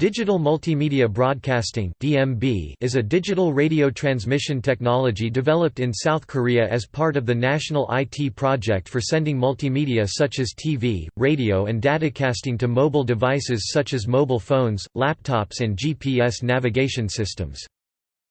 Digital Multimedia Broadcasting (DMB) is a digital radio transmission technology developed in South Korea as part of the national IT project for sending multimedia such as TV, radio and datacasting to mobile devices such as mobile phones, laptops and GPS navigation systems.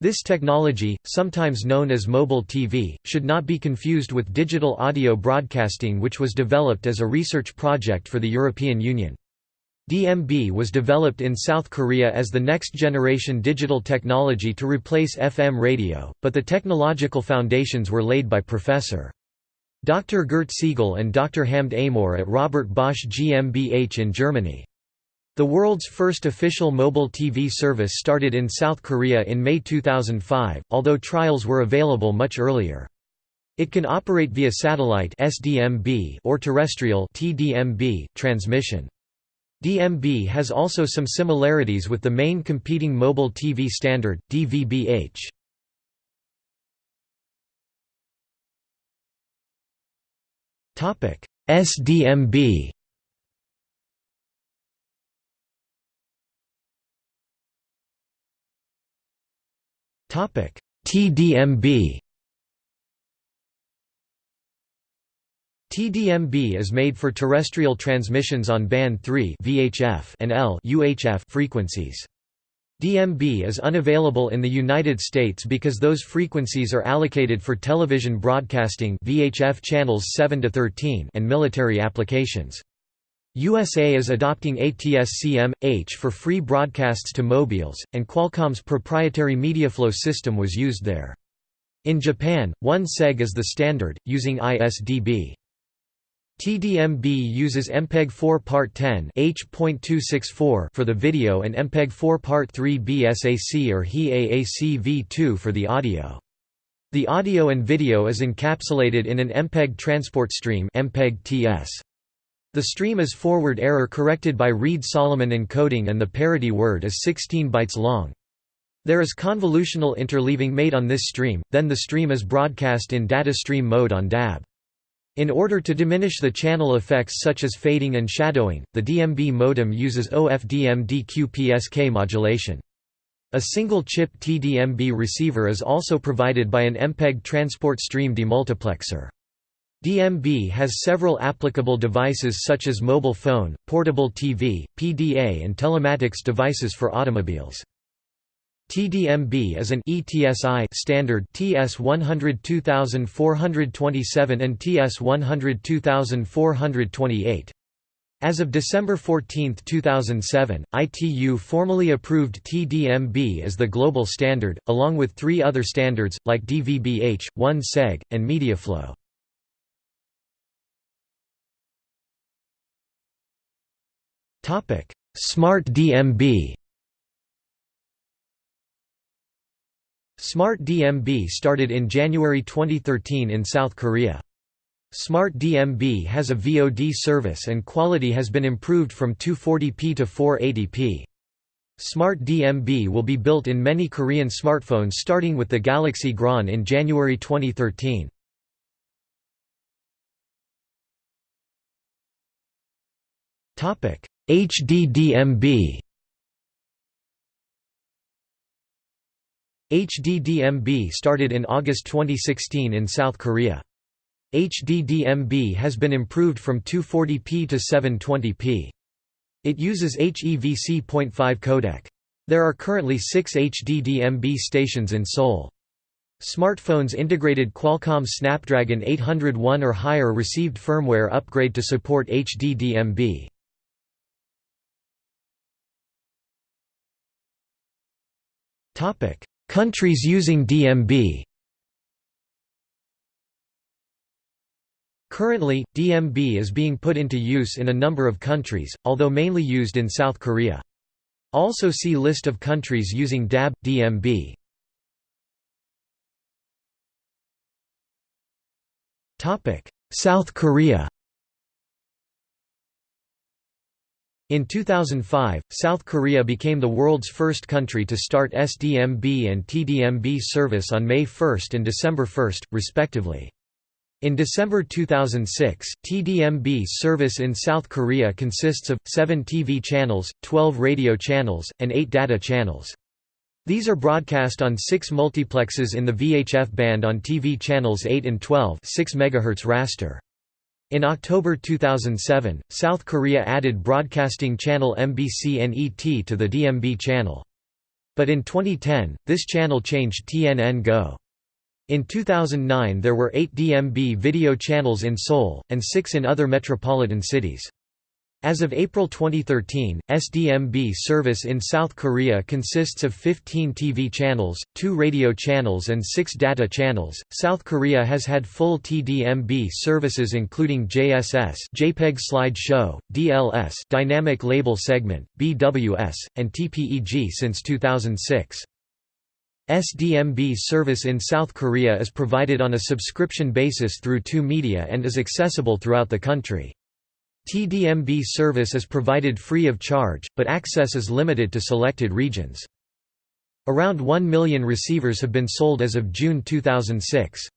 This technology, sometimes known as mobile TV, should not be confused with digital audio broadcasting which was developed as a research project for the European Union. DMB was developed in South Korea as the next-generation digital technology to replace FM radio, but the technological foundations were laid by Prof. Dr. Gert Siegle and Dr. Hamed Amor at Robert Bosch GmbH in Germany. The world's first official mobile TV service started in South Korea in May 2005, although trials were available much earlier. It can operate via satellite SDMB or terrestrial TDMB transmission. DMB has also some similarities with the main competing mobile TV standard, DVB-H. SDMB TDMB TDMB is made for terrestrial transmissions on band 3 VHF and L UHF frequencies. DMB is unavailable in the United States because those frequencies are allocated for television broadcasting VHF channels 7 to 13 and military applications. USA is adopting ATSC-M/H for free broadcasts to mobiles, and Qualcomm's proprietary MediaFLO system was used there. In Japan, 1 seg is the standard, using ISDB. TDMB uses MPEG-4 Part 10 H.264 for the video and MPEG-4 Part 3 BSAC or HE-AAC V2 for the audio. The audio and video is encapsulated in an MPEG transport stream MPEG-TS. The stream is forward error corrected by Reed-Solomon encoding and the parity word is 16 bytes long. There is convolutional interleaving made on this stream, then the stream is broadcast in data stream mode on DAB. In order to diminish the channel effects such as fading and shadowing, the DMB modem uses OFDM-DQ-PSK modulation. A single-chip TDMB receiver is also provided by an MPEG transport stream demultiplexer. DMB has several applicable devices such as mobile phone, portable TV, PDA and telematics devices for automobiles. TDMB is an ETSI standard TS 102427 and TS 102428. As of December 14, 2007, ITU formally approved TDMB as the global standard, along with three other standards, like DVB-H, 1SEG, and MediaFLO. Smart DMB Smart DMB started in January 2013 in South Korea. Smart DMB has a VOD service and quality has been improved from 240p to 480p. Smart DMB will be built in many Korean smartphones starting with the Galaxy Grand in January 2013. HDDMB HDDMB started in August 2016 in South Korea. HDDMB has been improved from 240p to 720p. It uses HEVC.5 codec. There are currently six HDDMB stations in Seoul. Smartphones integrated Qualcomm Snapdragon 801 or higher received firmware upgrade to support HDDMB. Topic: Countries using DMB Currently, DMB is being put into use in a number of countries, although mainly used in South Korea. Also see List of countries using DAB, DMB. South Korea In 2005, South Korea became the world's first country to start SDMB and TDMB service on May 1 and December 1, respectively. In December 2006, TDMB service in South Korea consists of, 7 TV channels, 12 radio channels, and 8 data channels. These are broadcast on six multiplexes in the VHF band on TV channels 8 and 12 6 MHz raster. In October 2007, South Korea added broadcasting channel MBC-NET to the DMB channel. But in 2010, this channel changed TNN Go. In 2009 there were 8 DMB video channels in Seoul, and 6 in other metropolitan cities. As of April 2013, SDMB service in South Korea consists of 15 TV channels, 2 radio channels and 6 data channels. South Korea has had full TDMB services including JSS, JPEG Slide Show, DLS, Dynamic Label Segment, BWS, and TPEG since 2006. SDMB service in South Korea is provided on a subscription basis through TU Media and is accessible throughout the country. TDMB service is provided free of charge, but access is limited to selected regions. Around 1 million receivers have been sold as of June 2006.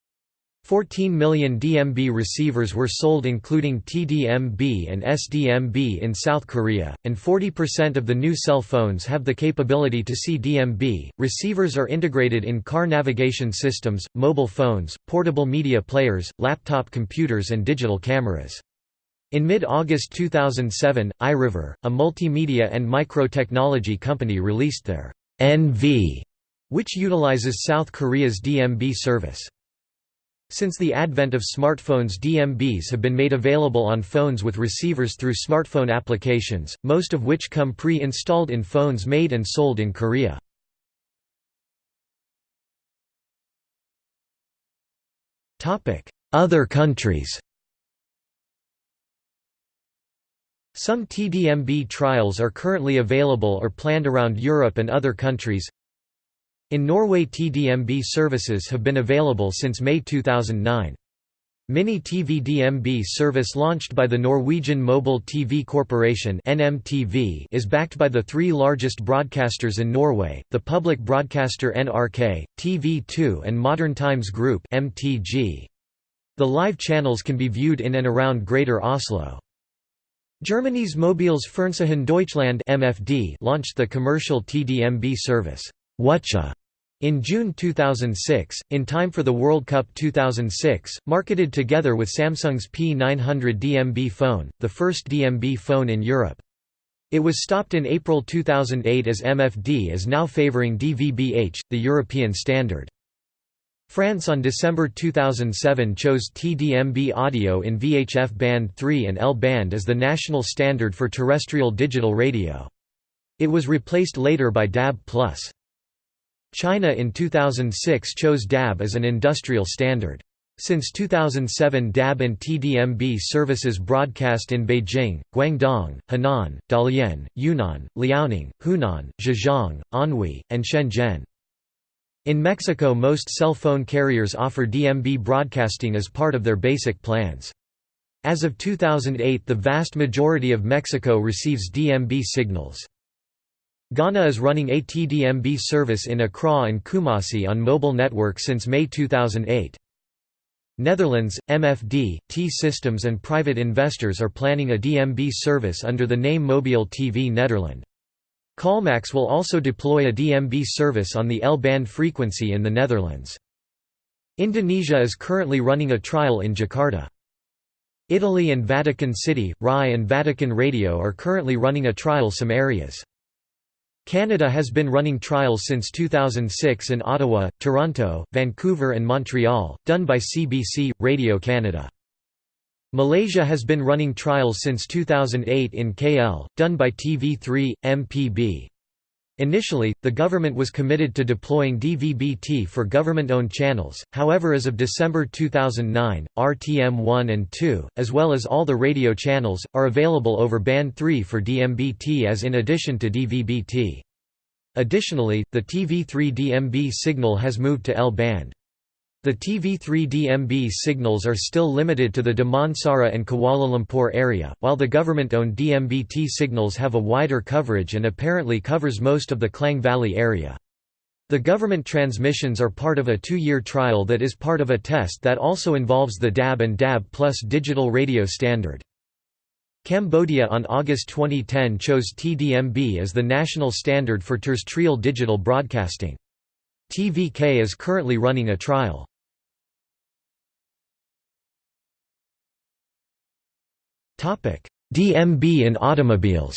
14 million DMB receivers were sold including TDMB and SDMB in South Korea, and 40% of the new cell phones have the capability to see DMB. Receivers are integrated in car navigation systems, mobile phones, portable media players, laptop computers and digital cameras. In mid-August 2007, iRiver, a multimedia and micro-technology company released their NV, which utilizes South Korea's DMB service. Since the advent of smartphones DMBs have been made available on phones with receivers through smartphone applications, most of which come pre-installed in phones made and sold in Korea. Other countries Some TDMB trials are currently available or planned around Europe and other countries. In Norway TDMB services have been available since May 2009. Mini TV DMB service launched by the Norwegian Mobile TV Corporation NMTV is backed by the three largest broadcasters in Norway, the public broadcaster NRK, TV2 and Modern Times Group MTG. The live channels can be viewed in and around Greater Oslo. Germany's Mobiles Fernsehen Deutschland (MFD) launched the commercial TDMB service WATCHA in June 2006, in time for the World Cup 2006, marketed together with Samsung's P900 DMB phone, the first DMB phone in Europe. It was stopped in April 2008 as MFD is now favoring DVB-H, the European standard. France on December 2007 chose TDMB audio in VHF band 3 and L band as the national standard for terrestrial digital radio. It was replaced later by DAB+. China in 2006 chose DAB as an industrial standard. Since 2007 DAB and TDMB services broadcast in Beijing, Guangdong, Henan, Dalian, Yunnan, Liaoning, Hunan, Zhejiang, Anhui, and Shenzhen. In Mexico most cell phone carriers offer DMB broadcasting as part of their basic plans. As of 2008 the vast majority of Mexico receives DMB signals. Ghana is running a TDMB service in Accra and Kumasi on mobile network since May 2008. Netherlands, MFD, T-Systems and private investors are planning a DMB service under the name Mobile TV Nederland. Calmax will also deploy a DMB service on the L-band frequency in the Netherlands. Indonesia is currently running a trial in Jakarta. Italy and Vatican City, RAI and Vatican Radio are currently running a trial some areas. Canada has been running trials since 2006 in Ottawa, Toronto, Vancouver and Montreal, done by CBC, Radio Canada. Malaysia has been running trials since 2008 in KL, done by TV3, MPB. Initially, the government was committed to deploying DVB-T for government-owned channels, however as of December 2009, RTM1 and 2, as well as all the radio channels, are available over Band 3 for DMB-T as in addition to DVB-T. Additionally, the TV3 DMB signal has moved to L-band. The TV3DMB signals are still limited to the Damansara and Kuala Lumpur area, while the government-owned DMB-T signals have a wider coverage and apparently covers most of the Klang Valley area. The government transmissions are part of a two-year trial that is part of a test that also involves the DAB and DAB Plus digital radio standard. Cambodia on August 2010 chose TDMB as the national standard for terrestrial digital broadcasting. TVK is currently running a trial. DMB in automobiles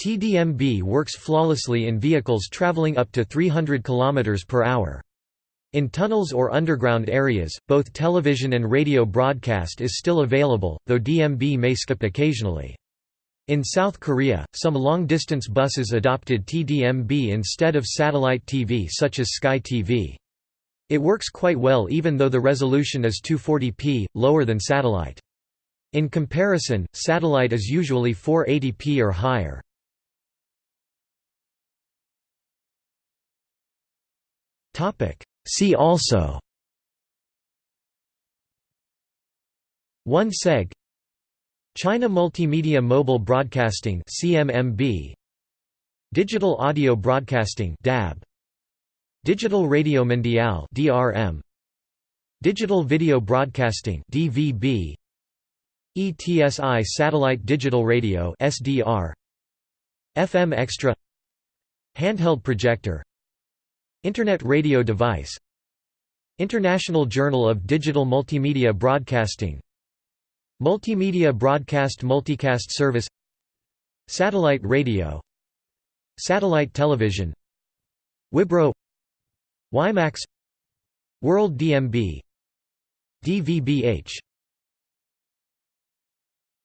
TDMB works flawlessly in vehicles traveling up to 300 km per hour. In tunnels or underground areas, both television and radio broadcast is still available, though DMB may skip occasionally. In South Korea, some long-distance buses adopted TDMB instead of satellite TV such as Sky TV. It works quite well even though the resolution is 240p, lower than satellite. In comparison, satellite is usually 480p or higher. See also 1 seg China Multimedia Mobile Broadcasting CMMB Digital Audio Broadcasting DAB Digital Radio Mondiale (DRM), Digital Video Broadcasting (DVB), ETSI Satellite Digital Radio (SDR), FM Extra, Handheld Projector, Internet Radio Device, International Journal of Digital Multimedia Broadcasting, Multimedia Broadcast Multicast Service, Satellite Radio, Satellite Television, Wibro WiMAX World DMB DVBH